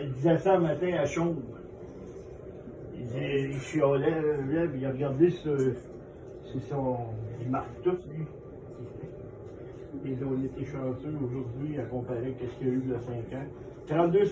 Elle disait ça un matin à Chaume. Il, disait, il chialait, là, puis il a regardé ce, c'est son, il marque tout, lui. Et on était chanceux aujourd'hui à comparer à ce qu'il y a eu il y a 5 ans. 32